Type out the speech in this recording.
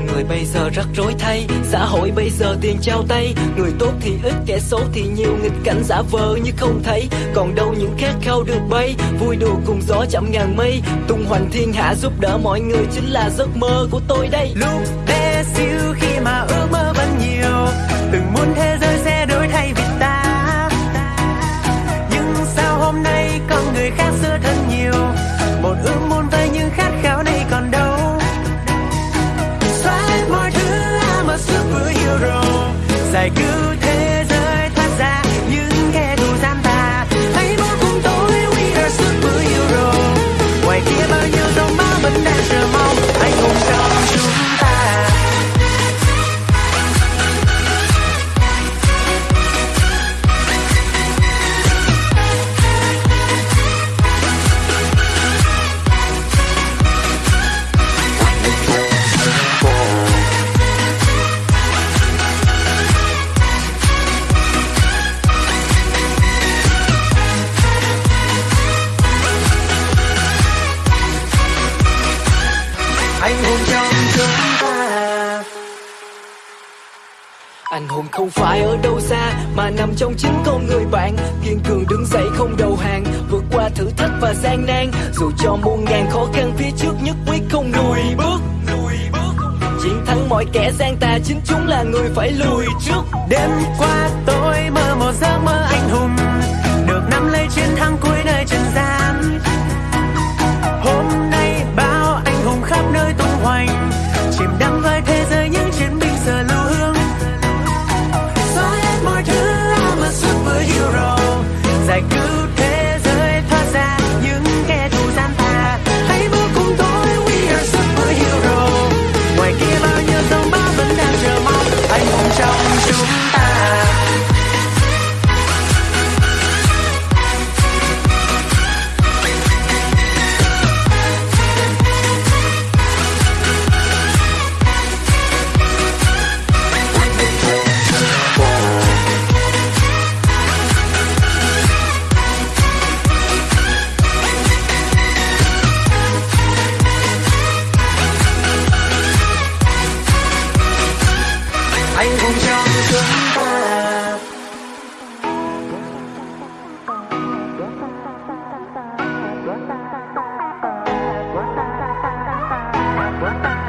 con người bây giờ rắc rối thay. Xã hội bây giờ tiền trao tay. Người tốt thì ít, kẻ xấu thì nhiều. Nghịch cảnh giả vờ như không thấy. Còn đâu những khát khao được bay. Vui đùa cùng gió chậm ngàn mây. Tung hoành thiên hạ giúp đỡ mọi người chính là giấc mơ của tôi đây. Lúc bé xíu khi mà ước mơ vẫn nhiều, từ like ooh. Anh hùng không phải ở đâu xa, mà nằm trong chính con người bạn. Kiên cường đứng dậy không đầu hàng, vượt qua thử thách và gian nan. Dù cho muôn ngàn khó khăn, phía trước nhất quyết không lùi bước chiến thắng mọi kẻ gian tà, chính chúng là người phải lùi trước. Đêm qua tôi mơ một giấc mơ anh hùng, được nắm lấy chiến thắng của good Bye.